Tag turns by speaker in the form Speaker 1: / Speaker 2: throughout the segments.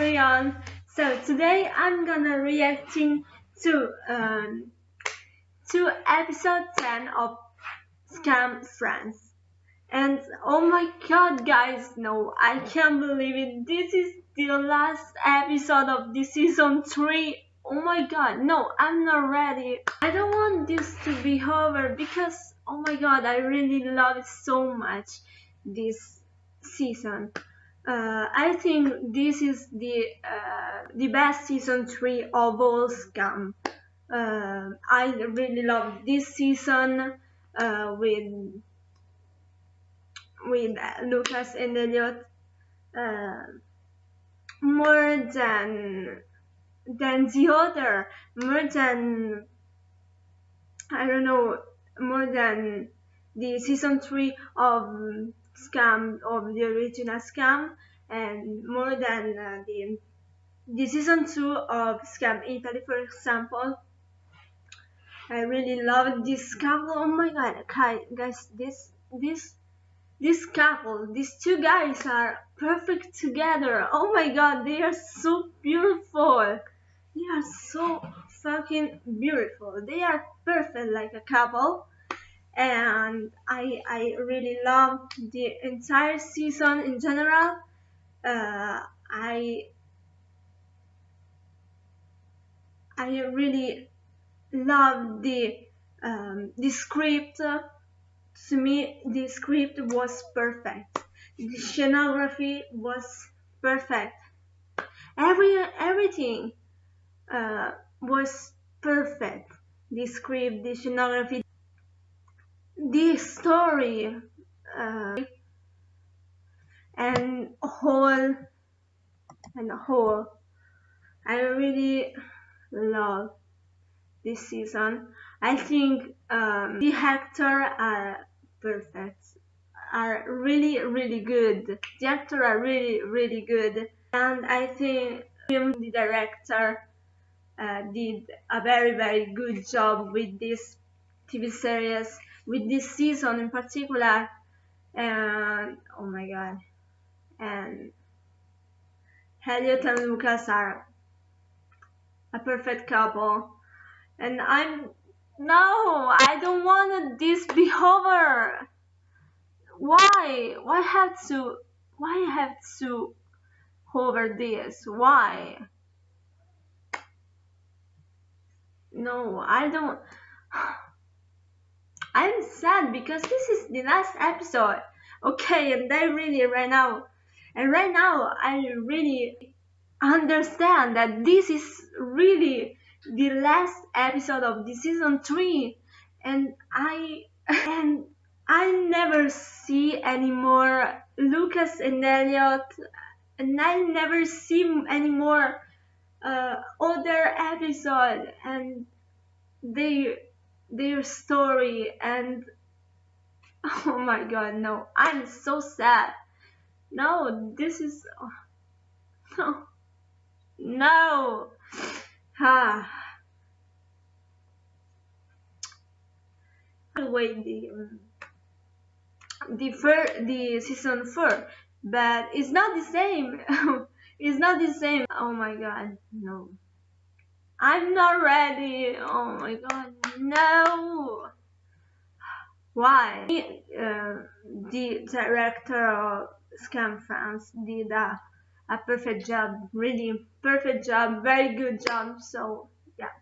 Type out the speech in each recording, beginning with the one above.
Speaker 1: everyone. So today I'm gonna reacting to um to episode 10 of Skam France. And oh my god guys, no, I can't believe it. This is the last episode of the season 3. Oh my god, no, I'm not ready. I don't want this to be over because oh my god, I really love it so much this season. Uh, I think this is the uh, the best season three of all Skam. Uh, I really love this season uh, with with Lucas and Eliott uh, more than than the other, more than I don't know, more than the season three of Skam of the original Skam and more than uh, the the season 2 of Skam Italy for example. I really love this couple oh my god guys this this this couple these two guys are perfect together. Oh my god they are so beautiful. They are so fucking beautiful. They are perfect like a couple and I I really loved the entire season in general. Uh, I I really loved the um, the script. To me, the script was perfect. The scenography was perfect. Every everything uh, was perfect. The script, the scenography this story uh, and whole and whole. I really love this season. I think um, the actors are perfect are really really good. The actors are really really good. And I think the director uh, did a very very good job with this TV series with this season in particular and oh my god and Eliott and Lucas are a perfect couple. And I'm no I don't want this be over. Why? Why have to why have to over this? Why? No I don't I'm sad because this is the last episode. Okay, and I really right now, and right now I really understand that this is really the last episode of the season three, and I and I never see anymore Lucas and Eliott, and I never see anymore uh, other episode, and they their story and oh my god no i'm so sad. No this is no no. Ah. Wait the the fir the season four but it's not the same. It's not the same. Oh my god no I'm not ready. Oh my god, no. Why? Uh, the director of Skam France did a, a perfect job, really perfect job, very good job. So yeah,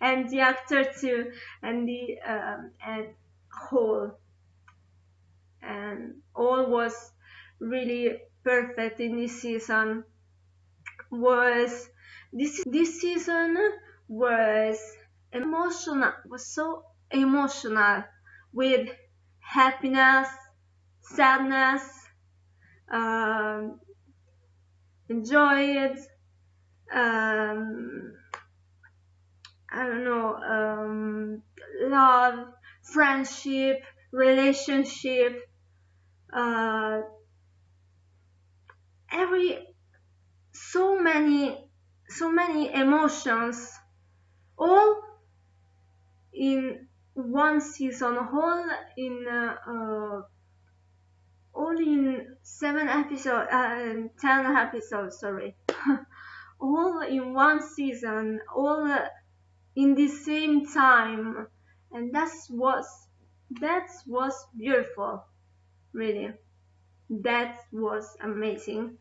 Speaker 1: and the actor too, and the um, and whole and all was really perfect in this season. Was this this season was emotional was so emotional with happiness sadness um, enjoy it um, I don't know um, love friendship relationship uh, every so many so many emotions all in one season all in uh, uh, all in seven episodes uh, ten episodes sorry. All in one season, all in the same time, and that's was that was beautiful, really. That was amazing,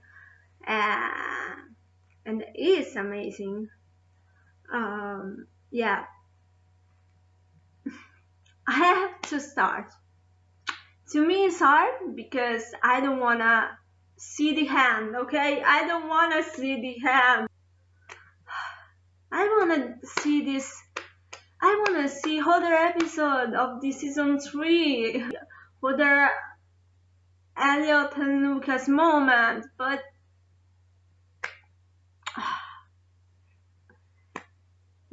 Speaker 1: uh, and is amazing. Um, yeah, I have to start. To me, it's hard because I don't wanna see the hand, okay? I don't wanna see the hand. I wanna see this. I wanna see other episode of the season three, other Eliott and Lucas moment, but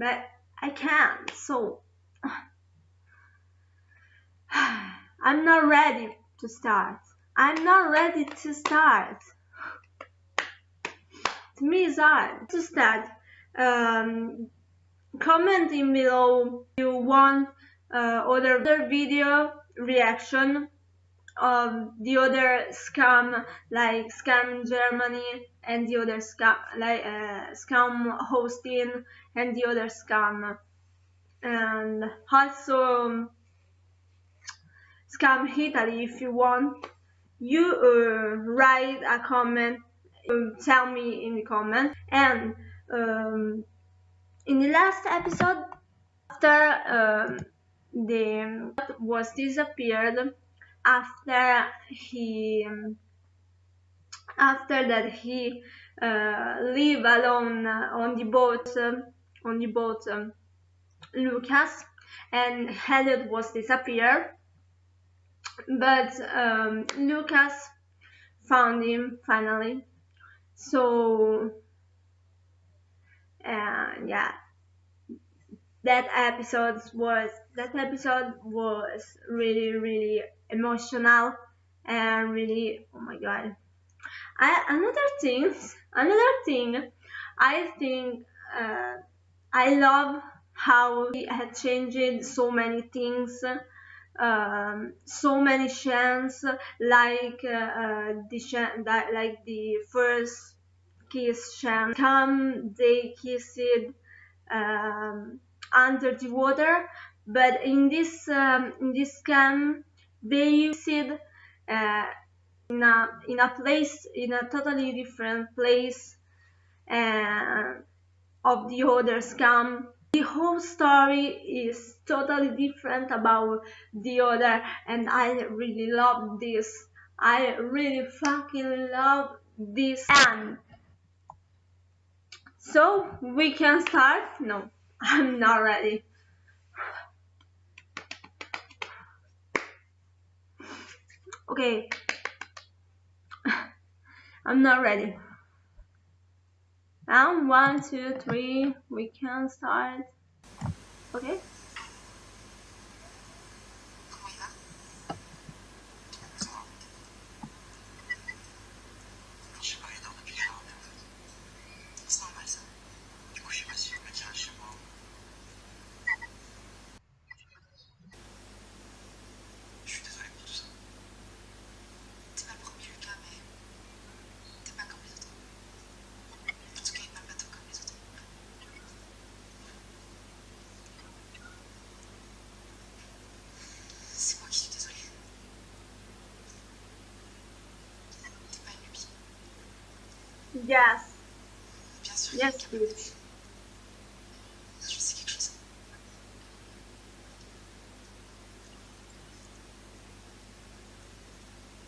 Speaker 1: but I can't. So I'm not ready to start. I'm not ready to start. To me, it's hard to start. Um, commenting below if you want uh, other, other video reaction of the other Skam like Skam Germany and the other Skam like uh, Skam Austin and the other Skam. And also Skam Italy if you want you uh, write a comment um, tell me in the comment. And um, in the last episode after um, the was disappeared after he after that he uh, live alone on the boat on the boat um, Lucas and Elliot was disappeared. But um, Lucas found him finally. So uh, yeah. That episode was that episode was really really emotional and really oh my god. I, another thing another thing I think uh, I love how he had changed so many things um, so many chants like uh, uh, the like the first kiss chant come they kissed um, under the water. But in this um, in this camp they used uh, in a in a place in a totally different place uh, of the other Skam. The whole story is totally different about the other and I really love this. I really fucking love this. And so we can start? No I'm not ready okay. I'm not ready. Now one two three. We can start. Okay Yes.
Speaker 2: Bien sûr.
Speaker 1: Yes, please.
Speaker 2: Je sais quelque chose.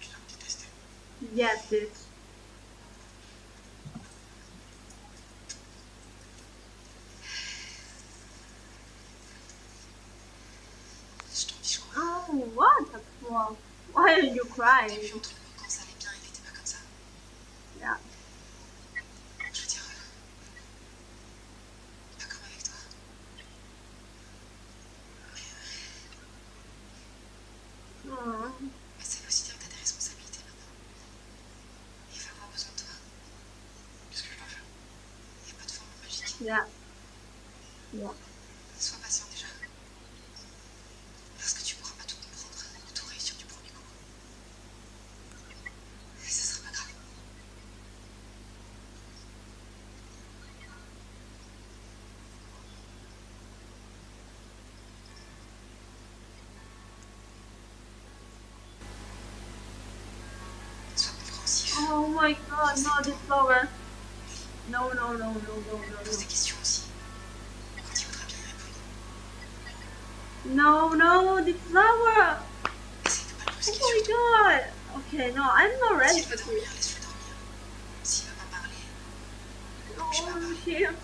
Speaker 2: Tu dois me détester.
Speaker 1: Yes, bitch.
Speaker 2: Je t'en dis, je crois.
Speaker 1: Oh, what fuck? Why are you crying?
Speaker 2: Mais ça veut aussi dire que t'as des responsabilités maintenant. Il va avoir besoin de toi. Qu'est-ce que je dois faire? Il n'y a pas de formule magique?
Speaker 1: Yeah. my god, no, the flower. No, no, no, no, no, no!
Speaker 2: non.
Speaker 1: No, no, the flower! Oh my god! Okay, no, I'm not ready. Oh,
Speaker 2: j'ai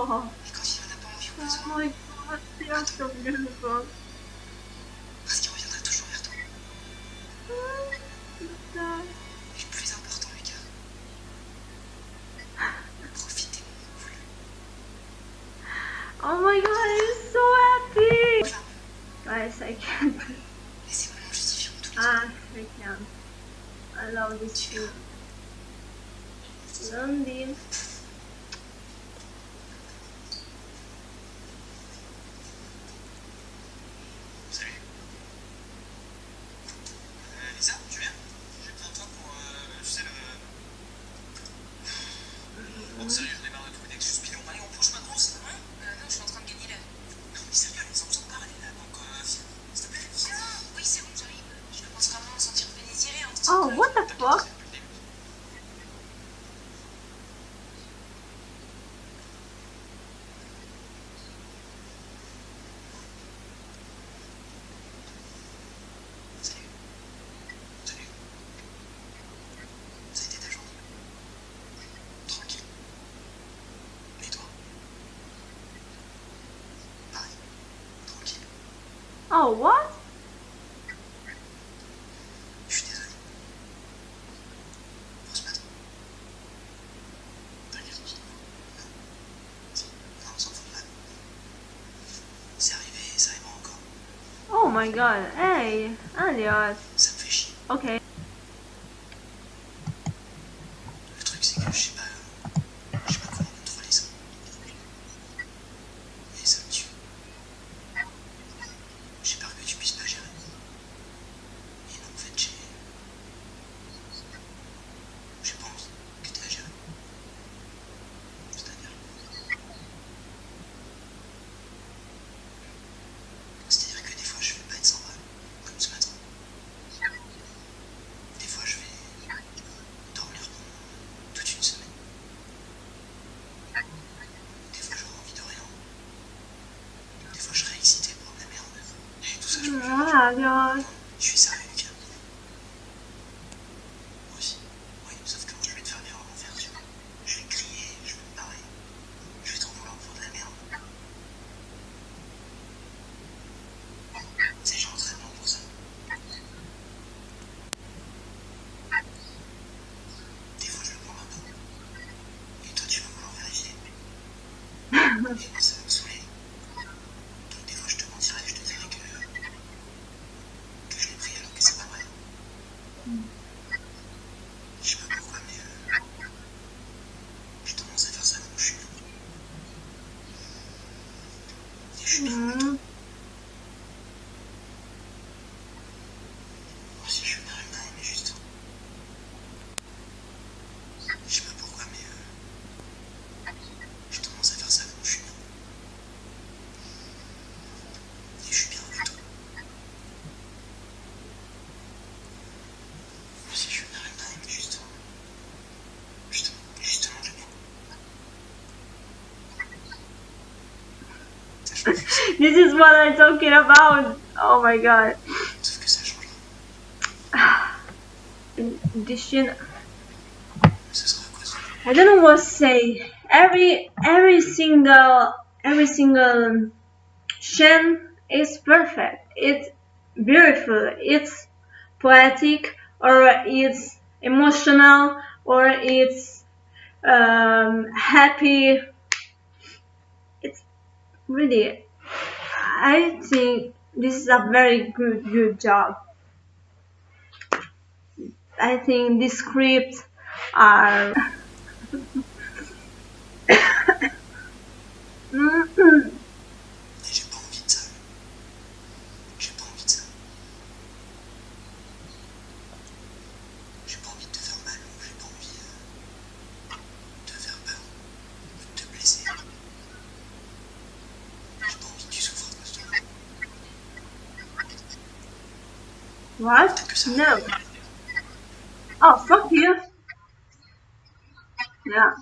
Speaker 1: Oh.
Speaker 2: Oh
Speaker 1: my god, c'est un.
Speaker 2: Parce qu'il reviendra toujours vers toi.
Speaker 1: Oh, putain.
Speaker 2: Et le plus important, les gars. Profitez mon cool.
Speaker 1: Oh my god, I'm so happy. Guys, I can't.
Speaker 2: Laissez-moi mon justifiant tous
Speaker 1: Ah, I can. I love
Speaker 2: you too. London.
Speaker 1: Oh, what? Oh my god, hey, Elias.
Speaker 3: Ça. Uh,
Speaker 1: okay. this is what I'm talking about. Oh my god.
Speaker 3: Edition.
Speaker 1: I don't know what to say. Every every single every single Shen is perfect. It's beautiful. It's poetic, or it's emotional, or it's um, happy. It's really I think this is a very good good job. I think these scripts are.
Speaker 3: Et hmm j'ai pas envie de ça. J'ai pas envie de ça. J'ai pas envie de te faire mal ou j'ai pas envie euh, de te faire peur ou de te blesser. J'ai pas envie que tu souffres à cause de moi.
Speaker 1: What? No. Oh, fuck you. Yeah.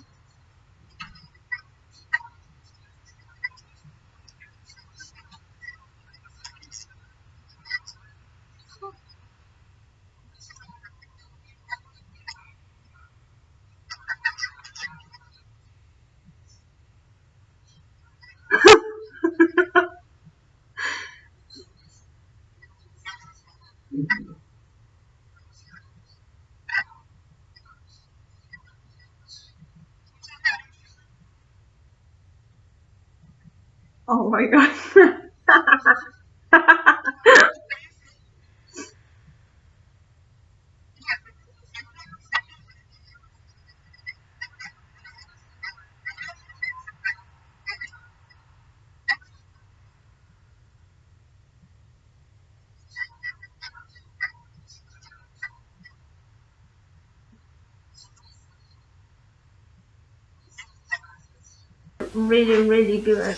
Speaker 1: Oh my god. really, really good.